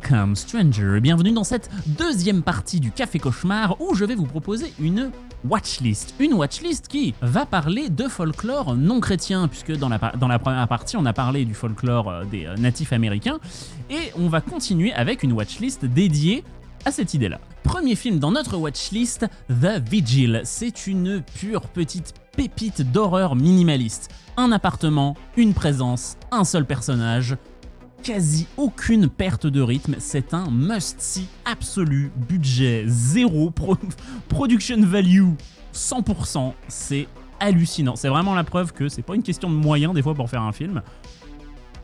Welcome Stranger, bienvenue dans cette deuxième partie du Café Cauchemar où je vais vous proposer une watchlist. Une watchlist qui va parler de folklore non chrétien puisque dans la, dans la première partie on a parlé du folklore euh, des euh, natifs américains et on va continuer avec une watchlist dédiée à cette idée-là. Premier film dans notre watchlist, The Vigil. C'est une pure petite pépite d'horreur minimaliste. Un appartement, une présence, un seul personnage, quasi aucune perte de rythme, c'est un must-see absolu, budget zéro, production value 100%, c'est hallucinant. C'est vraiment la preuve que c'est pas une question de moyens des fois pour faire un film.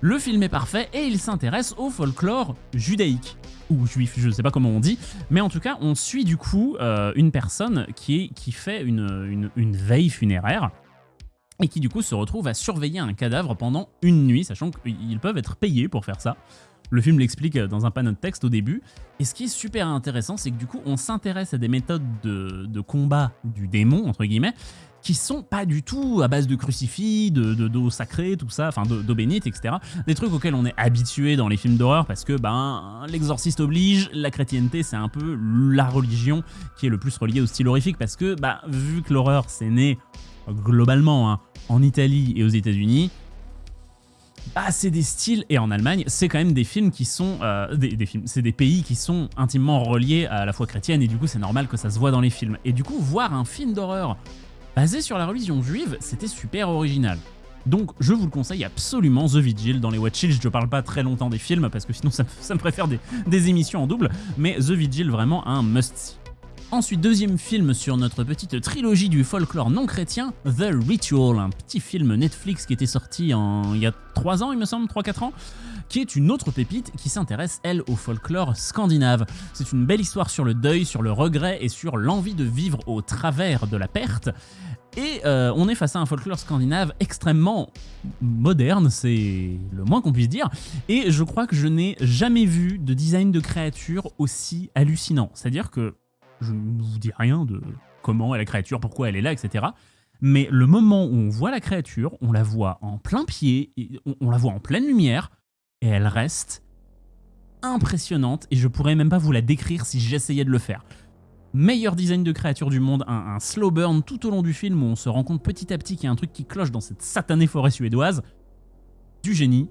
Le film est parfait et il s'intéresse au folklore judaïque. Ou juif, je sais pas comment on dit, mais en tout cas on suit du coup euh, une personne qui, fait une veille funéraire et qui du coup se retrouve à surveiller un cadavre pendant une nuit, sachant qu'ils peuvent être payés pour faire ça. Le film l'explique dans un panneau de texte au début. Et ce qui est super intéressant, c'est que du coup, on s'intéresse à des méthodes de, combat du démon, entre guillemets, qui sont pas du tout à base de crucifix, de d'eau sacrée, tout ça, enfin d'eau bénite, etc. Des trucs auxquels on est habitué dans les films d'horreur parce que ben l'exorciste oblige, la chrétienté c'est un peu la religion qui est le plus reliée au style horrifique parce que bah vu que l'horreur c'est né globalement hein, en Italie et aux États-Unis, bah, c'est des styles, et en Allemagne, c'est quand même des films qui sont, euh, des, films, c'est des pays qui sont intimement reliés à la foi chrétienne, et du coup c'est normal que ça se voit dans les films. Et du coup, voir un film d'horreur basé sur la religion juive, c'était super original. Donc je vous le conseille absolument, The Vigil, dans les Watch je parle pas très longtemps des films, parce que sinon ça, me préfère des, des émissions en double, mais The Vigil, vraiment un must-see. Ensuite, deuxième film sur notre petite trilogie du folklore non chrétien, The Ritual, un petit film Netflix qui était sorti en, il y a 3 ans, il me semble, 3-4 ans, qui est une autre pépite qui s'intéresse, elle, au folklore scandinave. C'est une belle histoire sur le deuil, sur le regret et sur l'envie de vivre au travers de la perte. Et euh, on est face à un folklore scandinave extrêmement moderne, c'est le moins qu'on puisse dire. Et je crois que je n'ai jamais vu de design de créature aussi hallucinant. C'est-à-dire que je ne vous dis rien de comment est la créature, pourquoi elle est là, etc. Mais le moment où on voit la créature, on la voit en plein pied, on, la voit en pleine lumière, et elle reste impressionnante, et je pourrais même pas vous la décrire si j'essayais de le faire. Meilleur design de créature du monde, un, un, slow burn tout au long du film où on se rend compte petit à petit qu'il y a un truc qui cloche dans cette satanée forêt suédoise. Du génie,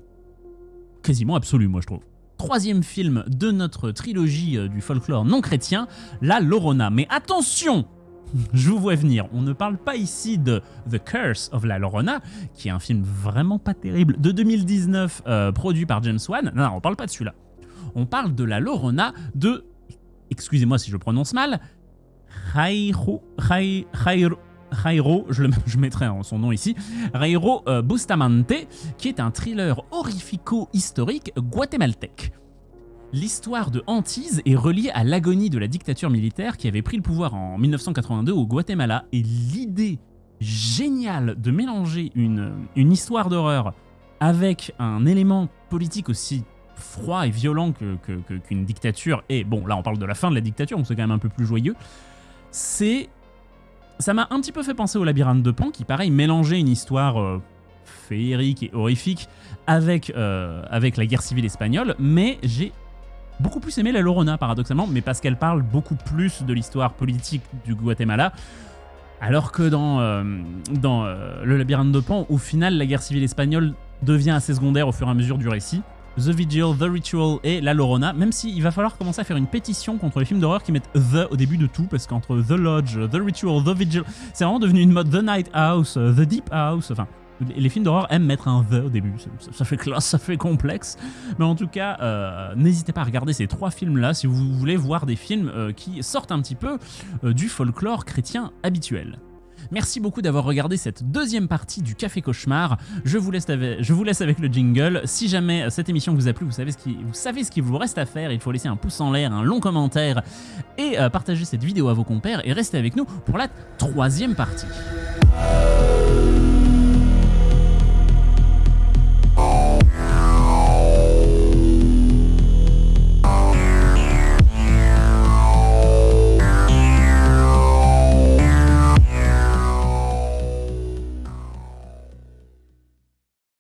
quasiment absolu moi je trouve troisième film de notre trilogie euh, du folklore non chrétien, La Lorona. Mais attention je vous vois venir, on ne parle pas ici de The Curse of La Lorona, qui est un film vraiment pas terrible, de 2019, euh, produit par James Wan. Non, non, on parle pas de celui-là. On parle de La Lorona de, excusez-moi si je prononce mal, Jairo, je, le, mettrai son nom ici, Jairo euh, Bustamante, qui est un thriller horrifico-historique guatémaltèque. L'histoire de Antise est reliée à l'agonie de la dictature militaire qui avait pris le pouvoir en 1982 au Guatemala et l'idée géniale de mélanger une, histoire d'horreur avec un élément politique aussi froid et violent qu'une que, dictature, et bon là on parle de la fin de la dictature, donc c'est quand même un peu plus joyeux, c'est ça m'a un petit peu fait penser au labyrinthe de Pan, qui pareil mélangeait une histoire euh, féerique et horrifique avec, euh, avec la guerre civile espagnole, mais j'ai beaucoup plus aimé la Lorona paradoxalement, mais parce qu'elle parle beaucoup plus de l'histoire politique du Guatemala, alors que dans, euh, dans le labyrinthe de Pan, au final la guerre civile espagnole devient assez secondaire au fur et à mesure du récit. The Vigil, The Ritual et La Lorona, même s'il va falloir commencer à faire une pétition contre les films d'horreur qui mettent The au début de tout, parce qu'entre The Lodge, The Ritual, The Vigil, c'est vraiment devenu une mode The Night House, The Deep House, enfin, les films d'horreur aiment mettre un The au début, ça, fait classe, ça fait complexe, mais en tout cas, euh, n'hésitez pas à regarder ces trois films-là si vous voulez voir des films euh, qui sortent un petit peu euh, du folklore chrétien habituel. Merci beaucoup d'avoir regardé cette deuxième partie du Café Cauchemar. Je vous laisse avec, le jingle. Si jamais cette émission vous a plu, vous savez, ce qui, vous savez ce qu'il vous reste à faire. Il faut laisser un pouce en l'air, un long commentaire et euh, partager cette vidéo à vos compères et rester avec nous pour la troisième partie.